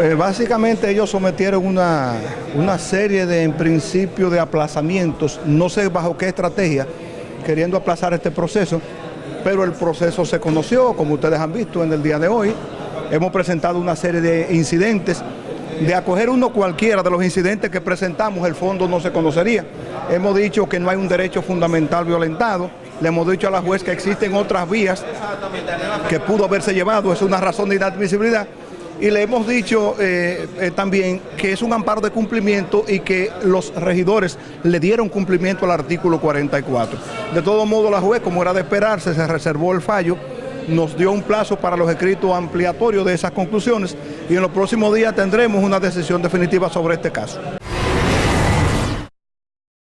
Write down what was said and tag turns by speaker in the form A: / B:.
A: eh, básicamente ellos sometieron una, una serie de, en principio, de aplazamientos, no sé bajo qué estrategia, queriendo aplazar este proceso, pero el proceso se conoció, como ustedes han visto en el día de hoy. Hemos presentado una serie de incidentes. De acoger uno cualquiera de los incidentes que presentamos, el fondo no se conocería. Hemos dicho que no hay un derecho fundamental violentado. Le hemos dicho a la juez que existen otras vías que pudo haberse llevado. Es una razón de inadmisibilidad y le hemos dicho eh, eh, también que es un amparo de cumplimiento y que los regidores le dieron cumplimiento al artículo 44. De todo modo, la juez, como era de esperarse, se reservó el fallo, nos dio un plazo para los escritos ampliatorios de esas conclusiones y en los próximos días tendremos una decisión definitiva sobre este caso.